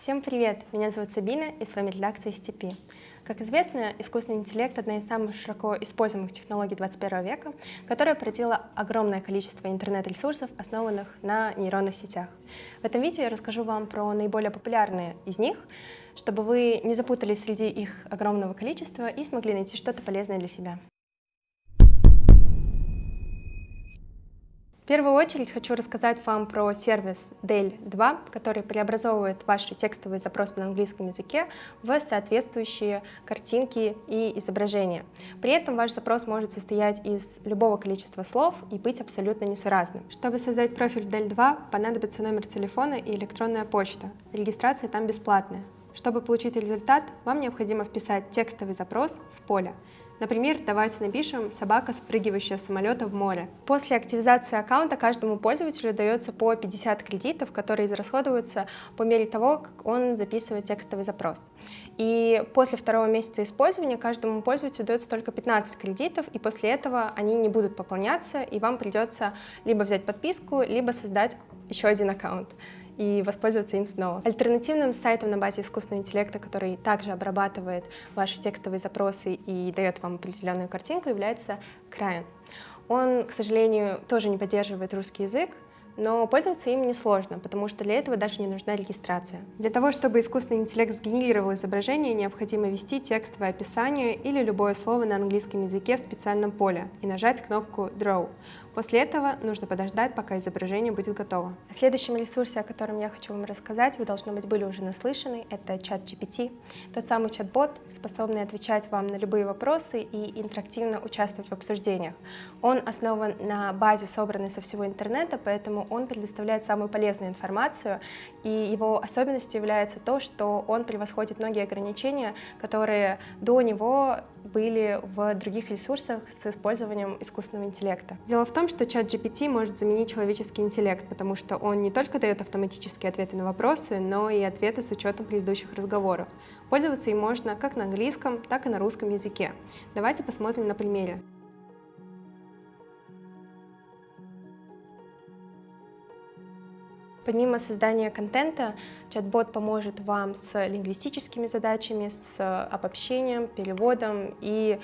Всем привет! Меня зовут Сабина, и с вами редакция STP. Как известно, искусственный интеллект — одна из самых широко используемых технологий 21 века, которая породила огромное количество интернет-ресурсов, основанных на нейронных сетях. В этом видео я расскажу вам про наиболее популярные из них, чтобы вы не запутались среди их огромного количества и смогли найти что-то полезное для себя. Первую очередь хочу рассказать вам про сервис Dell 2, который преобразовывает ваши текстовые запросы на английском языке в соответствующие картинки и изображения. При этом ваш запрос может состоять из любого количества слов и быть абсолютно несуразным. Чтобы создать профиль Dell 2, понадобится номер телефона и электронная почта. Регистрация там бесплатная. Чтобы получить результат, вам необходимо вписать текстовый запрос в поле. Например, давайте напишем «собака, спрыгивающая с самолета в море». После активизации аккаунта каждому пользователю дается по 50 кредитов, которые израсходуются по мере того, как он записывает текстовый запрос. И после второго месяца использования каждому пользователю дается только 15 кредитов, и после этого они не будут пополняться, и вам придется либо взять подписку, либо создать еще один аккаунт и воспользоваться им снова. Альтернативным сайтом на базе искусственного интеллекта, который также обрабатывает ваши текстовые запросы и дает вам определенную картинку, является Crayon. Он, к сожалению, тоже не поддерживает русский язык, но пользоваться им несложно, потому что для этого даже не нужна регистрация. Для того, чтобы искусственный интеллект сгенерировал изображение, необходимо ввести текстовое описание или любое слово на английском языке в специальном поле и нажать кнопку Draw. После этого нужно подождать, пока изображение будет готово. О следующем ресурсе, о котором я хочу вам рассказать, вы, должно быть, были уже наслышаны, это чат GPT, тот самый чат-бот, способный отвечать вам на любые вопросы и интерактивно участвовать в обсуждениях. Он основан на базе, собранной со всего интернета, поэтому он предоставляет самую полезную информацию, и его особенностью является то, что он превосходит многие ограничения, которые до него были в других ресурсах с использованием искусственного интеллекта. Дело в том, что чат GPT может заменить человеческий интеллект, потому что он не только дает автоматические ответы на вопросы, но и ответы с учетом предыдущих разговоров. Пользоваться им можно как на английском, так и на русском языке. Давайте посмотрим на примере. Помимо создания контента, чат-бот поможет вам с лингвистическими задачами, с обобщением, переводом и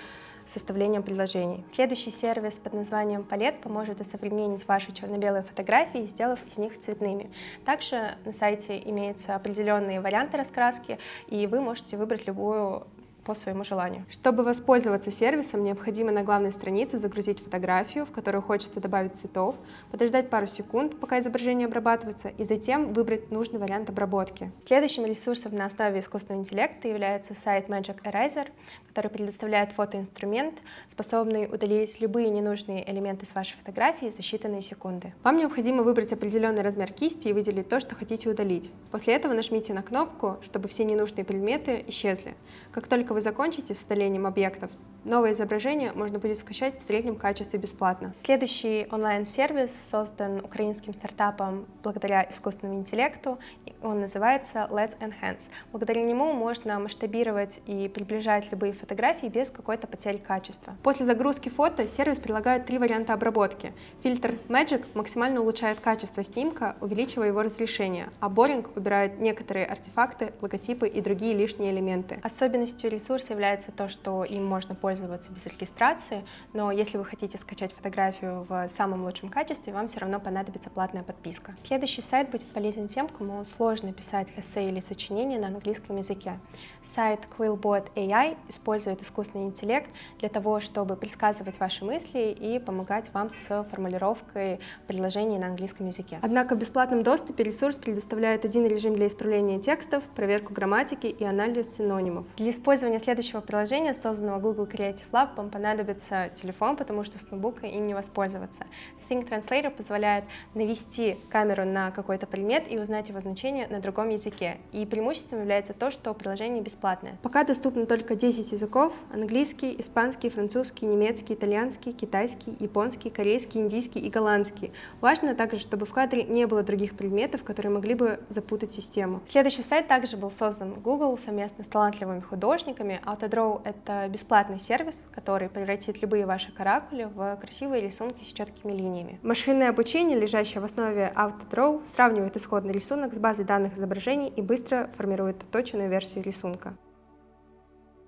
составлением предложений. Следующий сервис под названием Palette поможет осовременить ваши черно-белые фотографии, сделав из них цветными. Также на сайте имеются определенные варианты раскраски, и вы можете выбрать любую по своему желанию. Чтобы воспользоваться сервисом, необходимо на главной странице загрузить фотографию, в которую хочется добавить цветов, подождать пару секунд, пока изображение обрабатывается, и затем выбрать нужный вариант обработки. Следующим ресурсом на основе искусственного интеллекта является сайт Magic Eraser, который предоставляет фотоинструмент, способный удалить любые ненужные элементы с вашей фотографии за считанные секунды. Вам необходимо выбрать определенный размер кисти и выделить то, что хотите удалить. После этого нажмите на кнопку, чтобы все ненужные предметы исчезли. Как только вы закончите с удалением объектов, новое изображение можно будет скачать в среднем качестве бесплатно. Следующий онлайн-сервис создан украинским стартапом благодаря искусственному интеллекту. Он называется Let's Enhance. Благодаря нему можно масштабировать и приближать любые фотографии без какой-то потери качества. После загрузки фото сервис предлагает три варианта обработки. Фильтр Magic максимально улучшает качество снимка, увеличивая его разрешение, а Boring убирает некоторые артефакты, логотипы и другие лишние элементы. Особенностью ресурс является то, что им можно пользоваться без регистрации, но если вы хотите скачать фотографию в самом лучшем качестве, вам все равно понадобится платная подписка. Следующий сайт будет полезен тем, кому сложно писать эссе или сочинение на английском языке. Сайт Quillbot AI использует искусственный интеллект для того, чтобы предсказывать ваши мысли и помогать вам с формулировкой предложений на английском языке. Однако в бесплатном доступе ресурс предоставляет один режим для исправления текстов, проверку грамматики и анализ синонимов. Для использования следующего приложения, созданного Google Creative Lab, вам понадобится телефон, потому что с ноутбука им не воспользоваться. Think Translator позволяет навести камеру на какой-то предмет и узнать его значение на другом языке. И преимуществом является то, что приложение бесплатное. Пока доступно только 10 языков — английский, испанский, французский, немецкий, итальянский, китайский, японский, корейский, индийский и голландский. Важно также, чтобы в кадре не было других предметов, которые могли бы запутать систему. Следующий сайт также был создан Google совместно с талантливыми художниками, Autodraw — это бесплатный сервис, который превратит любые ваши каракули в красивые рисунки с четкими линиями. Машинное обучение, лежащее в основе AutoDraw, сравнивает исходный рисунок с базой данных изображений и быстро формирует отточенную версию рисунка.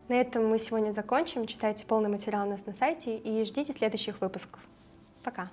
На этом мы сегодня закончим. Читайте полный материал у нас на сайте и ждите следующих выпусков. Пока!